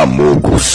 Amogos.